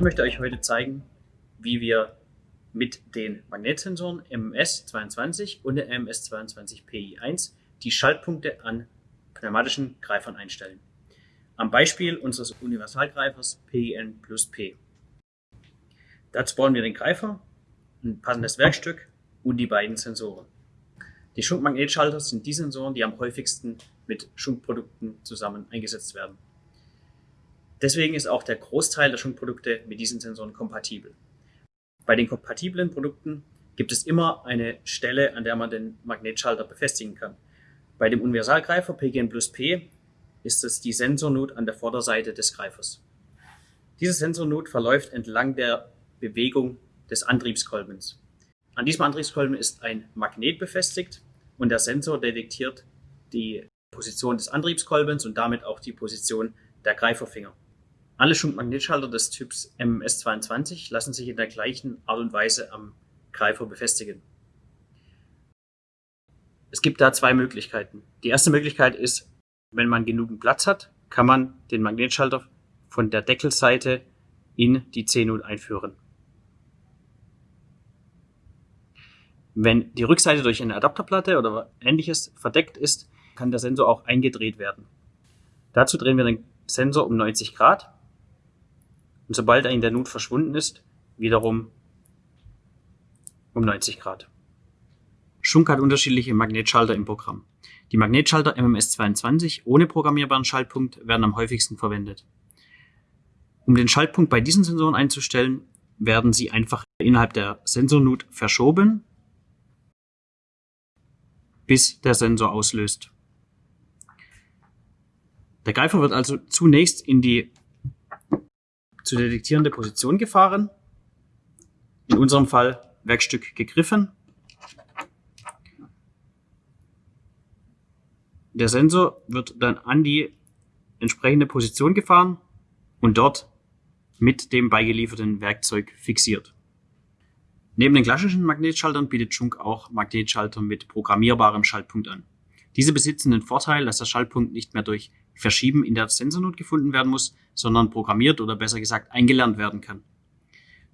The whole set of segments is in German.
Ich möchte euch heute zeigen, wie wir mit den Magnetsensoren MMS22 und der MMS22PI1 die Schaltpunkte an pneumatischen Greifern einstellen. Am Beispiel unseres Universalgreifers PIN plus P. Dazu bauen wir den Greifer, ein passendes Werkstück und die beiden Sensoren. Die Schunkmagnetschalter sind die Sensoren, die am häufigsten mit Schunkprodukten zusammen eingesetzt werden. Deswegen ist auch der Großteil der Schunkprodukte mit diesen Sensoren kompatibel. Bei den kompatiblen Produkten gibt es immer eine Stelle, an der man den Magnetschalter befestigen kann. Bei dem Universalgreifer PGN plus P ist es die Sensornut an der Vorderseite des Greifers. Diese Sensornut verläuft entlang der Bewegung des Antriebskolbens. An diesem Antriebskolben ist ein Magnet befestigt und der Sensor detektiert die Position des Antriebskolbens und damit auch die Position der Greiferfinger. Alle Schunkmagnetschalter des Typs MS22 lassen sich in der gleichen Art und Weise am Greifer befestigen. Es gibt da zwei Möglichkeiten. Die erste Möglichkeit ist, wenn man genügend Platz hat, kann man den Magnetschalter von der Deckelseite in die C-Nut einführen. Wenn die Rückseite durch eine Adapterplatte oder ähnliches verdeckt ist, kann der Sensor auch eingedreht werden. Dazu drehen wir den Sensor um 90 Grad und sobald er in der Nut verschwunden ist, wiederum um 90 Grad. Schunk hat unterschiedliche Magnetschalter im Programm. Die Magnetschalter MMS22 ohne programmierbaren Schaltpunkt werden am häufigsten verwendet. Um den Schaltpunkt bei diesen Sensoren einzustellen, werden sie einfach innerhalb der Sensornut verschoben, bis der Sensor auslöst. Der Greifer wird also zunächst in die zu detektierende Position gefahren. In unserem Fall Werkstück gegriffen. Der Sensor wird dann an die entsprechende Position gefahren und dort mit dem beigelieferten Werkzeug fixiert. Neben den klassischen Magnetschaltern bietet Schunk auch Magnetschalter mit programmierbarem Schaltpunkt an. Diese besitzen den Vorteil, dass der Schaltpunkt nicht mehr durch Verschieben in der Sensornot gefunden werden muss, sondern programmiert oder besser gesagt eingelernt werden kann.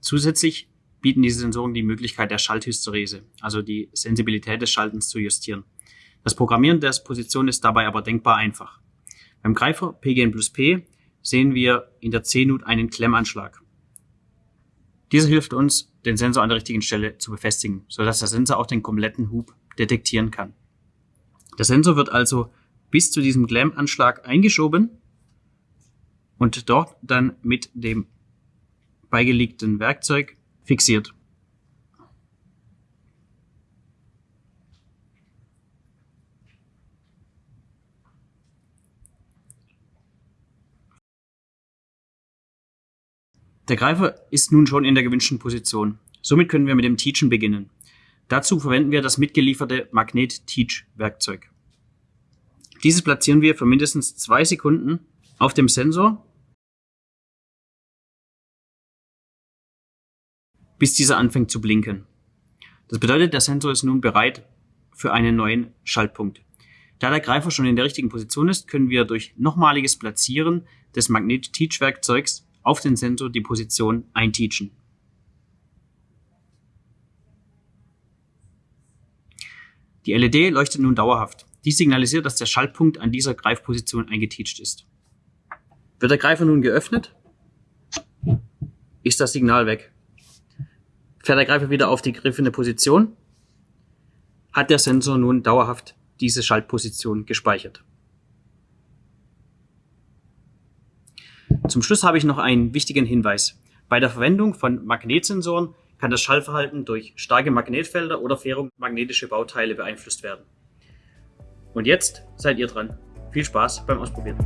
Zusätzlich bieten diese Sensoren die Möglichkeit der Schalthysterese, also die Sensibilität des Schaltens zu justieren. Das Programmieren der Position ist dabei aber denkbar einfach. Beim Greifer PGN plus P sehen wir in der C-Nut einen Klemmanschlag. Dieser hilft uns, den Sensor an der richtigen Stelle zu befestigen, sodass der Sensor auch den kompletten Hub detektieren kann. Der Sensor wird also bis zu diesem Glam-Anschlag eingeschoben und dort dann mit dem beigelegten Werkzeug fixiert. Der Greifer ist nun schon in der gewünschten Position. Somit können wir mit dem Teachen beginnen. Dazu verwenden wir das mitgelieferte Magnet-Teach-Werkzeug. Dieses platzieren wir für mindestens zwei Sekunden auf dem Sensor, bis dieser anfängt zu blinken. Das bedeutet, der Sensor ist nun bereit für einen neuen Schaltpunkt. Da der Greifer schon in der richtigen Position ist, können wir durch nochmaliges Platzieren des Magnet-Teach-Werkzeugs auf den Sensor die Position einteachen. Die LED leuchtet nun dauerhaft. Dies signalisiert, dass der Schaltpunkt an dieser Greifposition eingeteacht ist. Wird der Greifer nun geöffnet, ist das Signal weg. Fährt der Greifer wieder auf die griffende Position, hat der Sensor nun dauerhaft diese Schaltposition gespeichert. Zum Schluss habe ich noch einen wichtigen Hinweis. Bei der Verwendung von Magnetsensoren kann das Schallverhalten durch starke Magnetfelder oder ferromagnetische Bauteile beeinflusst werden. Und jetzt seid ihr dran. Viel Spaß beim Ausprobieren.